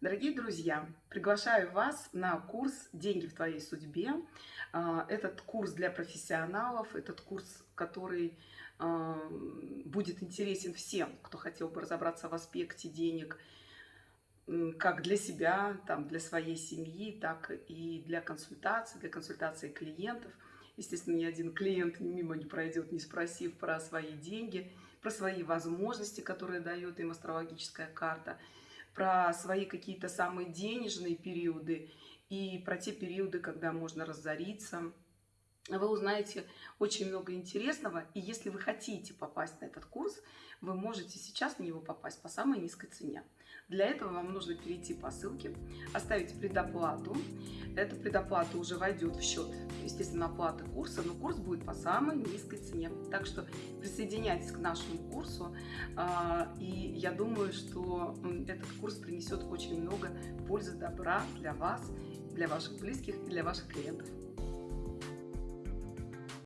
Дорогие друзья, приглашаю вас на курс «Деньги в твоей судьбе». А, этот курс для профессионалов, этот курс, который а, будет интересен всем, кто хотел бы разобраться в аспекте денег, как для себя, там, для своей семьи, так и для консультаций, для консультации клиентов. Естественно, ни один клиент мимо не пройдет, не спросив про свои деньги, про свои возможности, которые дает им астрологическая карта – про свои какие-то самые денежные периоды и про те периоды, когда можно разориться. Вы узнаете очень много интересного, и если вы хотите попасть на этот курс, вы можете сейчас на него попасть по самой низкой цене. Для этого вам нужно перейти по ссылке, оставить предоплату. Эта предоплата уже войдет в счет, естественно, оплаты курса, но курс будет по самой низкой цене. Так что присоединяйтесь к нашему курсу, а, и я думаю, что этот курс принесет очень много пользы, добра для вас, для ваших близких и для ваших клиентов.